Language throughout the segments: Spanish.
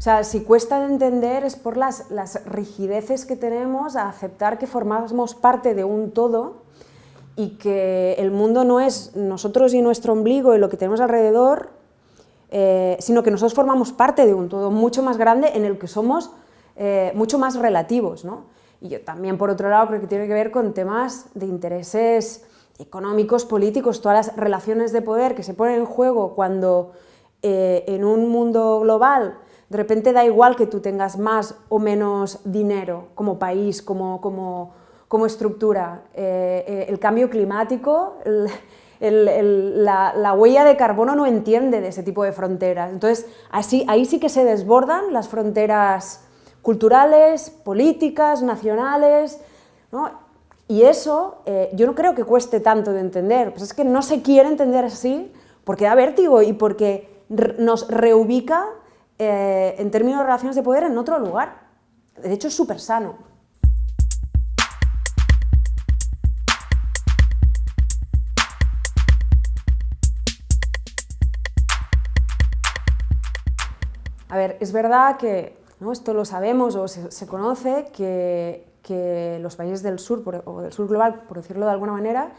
O sea, si cuesta de entender es por las, rigideces que tenemos a aceptar que formamos parte de un todo y que el mundo no es nosotros y nuestro ombligo y lo que tenemos alrededor, eh, sino que nosotros formamos parte de un todo mucho más grande en el que somos eh, mucho más relativos. ¿no? Y yo también, por otro lado, creo que tiene que ver con temas de intereses económicos, políticos, todas las relaciones de poder que se ponen en juego cuando eh, en un mundo global de repente da igual que tú tengas más o menos dinero como país, como, como, como estructura. Eh, eh, el cambio climático, la, la, huella de carbono no entiende de ese tipo de fronteras. Entonces, así, ahí sí que se desbordan las fronteras culturales, políticas, nacionales, ¿no? Y eso eh, yo no creo que cueste tanto de entender, pues es que no se quiere entender así porque da vértigo y porque nos reubica eh, en términos de relaciones de poder en otro lugar. De hecho, es súper sano. A ver, es verdad que, ¿no? esto lo sabemos o se, conoce, que, los países del sur, o del sur global, por decirlo de alguna manera,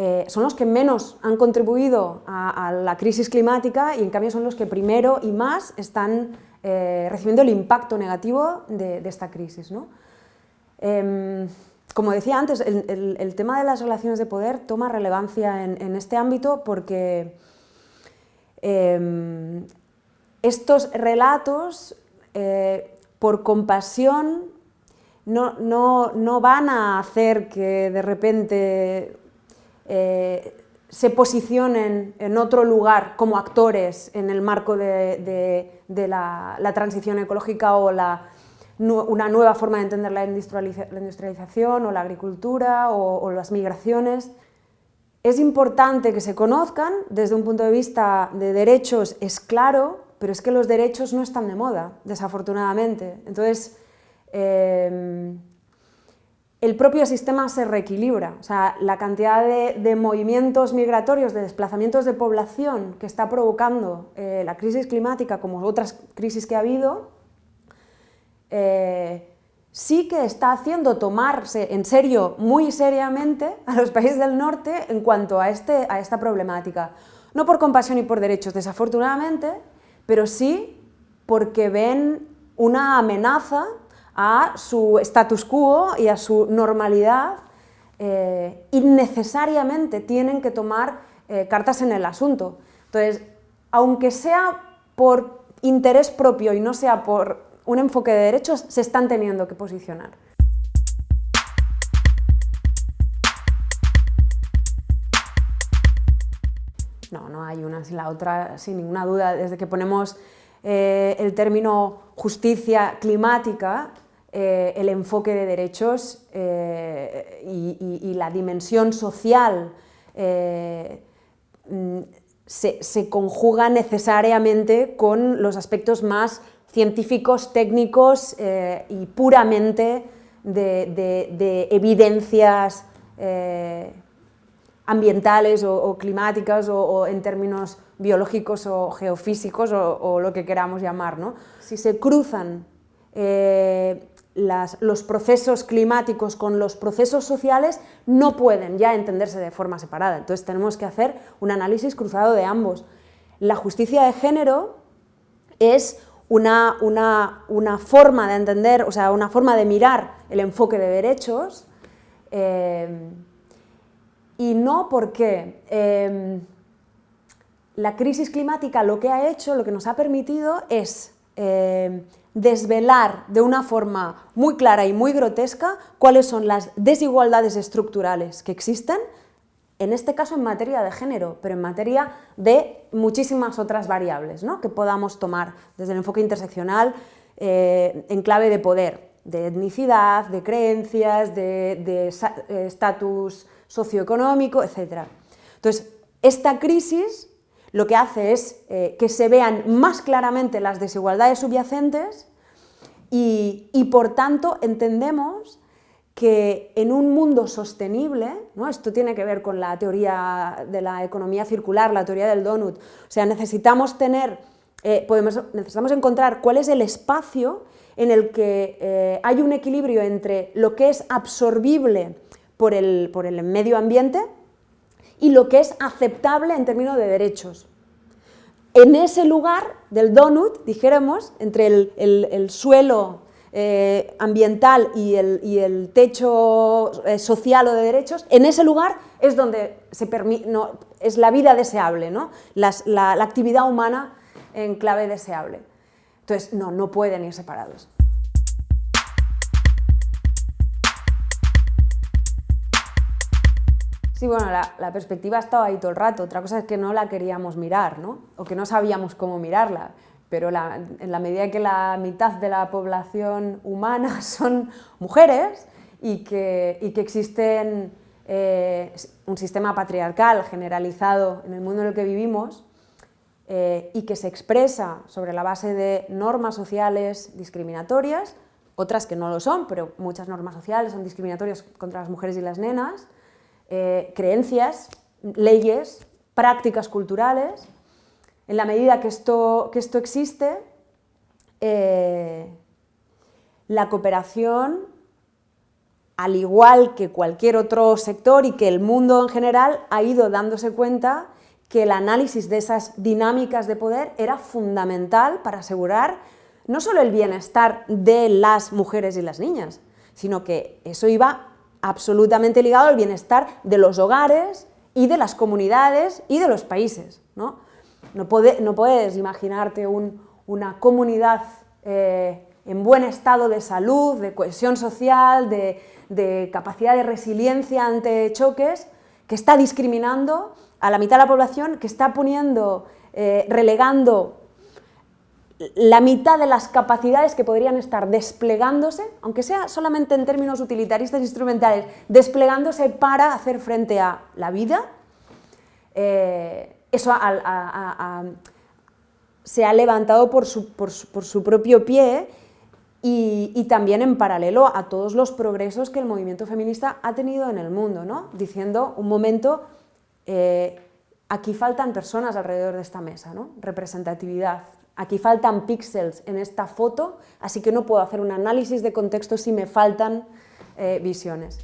eh, son los que menos han contribuido a, la crisis climática y en cambio son los que primero y más están eh, recibiendo el impacto negativo de, esta crisis. Em, como decía antes, el, tema de las relaciones de poder toma relevancia en, este ámbito porque em, estos relatos, eh, por compasión, no, no, van a hacer que de repente eh, se posicionen en otro lugar como actores en el marco de, la, transición ecológica o la, una nueva forma de entender la, industrialización o la agricultura o, las migraciones. Es importante que se conozcan desde un punto de vista de derechos, es claro, pero es que los derechos no están de moda, desafortunadamente. Entonces, eh, el propio sistema se reequilibra. O sea, la cantidad de, movimientos migratorios, de desplazamientos de población que está provocando eh, la crisis climática, como otras crisis que ha habido, eh, sí que está haciendo tomarse en serio, muy seriamente, a los países del norte en cuanto a, este, a esta problemática. No por compasión y por derechos, desafortunadamente, pero sí porque ven una amenaza a su status quo y a su normalidad, eh, innecesariamente tienen que tomar eh, cartas en el asunto. Entonces, aunque sea por interés propio y no sea por un enfoque de derechos, se están teniendo que posicionar. No, no hay una sin la otra, sin ninguna duda. Desde que ponemos eh, el término justicia climática, eh, el enfoque de derechos eh, y, la dimensión social eh, mm, se, conjuga necesariamente con los aspectos más científicos, técnicos y puramente de, evidencias ambientales o, climáticas o, en términos biológicos o geofísicos o, lo que queramos llamar. Si se cruzan los procesos climáticos con los procesos sociales no pueden ya entenderse de forma separada. Entonces tenemos que hacer un análisis cruzado de ambos. La justicia de género es una, forma de entender, o sea, una forma de mirar el enfoque de derechos eh, y no porque eh, la crisis climática lo que ha hecho, lo que nos ha permitido es eh, desvelar de una forma muy clara y muy grotesca cuáles son las desigualdades estructurales que existen, en este caso en materia de género, pero en materia de muchísimas otras variables ¿no? que podamos tomar desde el enfoque interseccional eh, en clave de poder, de etnicidad, de creencias, de eh, estatus socioeconómico, etc. Entonces, esta crisis lo que hace es eh, que se vean más claramente las desigualdades subyacentes y, por tanto entendemos que en un mundo sostenible, ¿no? esto tiene que ver con la teoría de la economía circular, la teoría del donut, o sea, necesitamos tener eh, podemos, necesitamos encontrar cuál es el espacio en el que eh, hay un equilibrio entre lo que es absorbible por el, por el medio ambiente y lo que es aceptable en términos de derechos. En ese lugar del donut, dijéramos, entre el, suelo eh, ambiental y el, techo eh, social o de derechos, en ese lugar es donde se no, es la vida deseable, ¿no? la, la actividad humana en clave deseable. Entonces, no, no pueden ir separados. Sí, bueno, la, perspectiva ha ahí todo el rato, otra cosa es que no la queríamos mirar, ¿no? O que no sabíamos cómo mirarla, pero en la medida que la mitad de la población humana son mujeres y que, y existen eh, un sistema patriarcal generalizado en el mundo en el que vivimos eh, y que se expresa sobre la base de normas sociales discriminatorias, otras que no lo son, pero muchas normas sociales son discriminatorias contra las mujeres y las nenas, eh, creencias, leyes, prácticas culturales. En la medida que esto, que esto existe, eh, la cooperación, al igual que cualquier otro sector y que el mundo en general, ha ido dándose cuenta que el análisis de esas dinámicas de poder era fundamental para asegurar no solo el bienestar de las mujeres y las niñas, sino que eso iba absolutamente ligado al bienestar de los hogares y de las comunidades y de los países. No, no, puedes imaginarte una comunidad eh, en buen estado de salud, de cohesión social, de, capacidad de resiliencia ante choques, que está discriminando a la mitad de la población, que está poniendo, eh, relegando la mitad de las capacidades que podrían estar desplegándose, aunque sea solamente en términos utilitaristas instrumentales, desplegándose para hacer frente a la vida, eh, eso se ha levantado por su, propio pie y, también en paralelo a todos los progresos que el movimiento feminista ha tenido en el mundo, ¿no? diciendo un momento, eh, aquí faltan personas alrededor de esta mesa, ¿no? representatividad, Aquí faltan píxeles en esta foto, así que no puedo hacer un análisis de contexto si me faltan eh, visiones.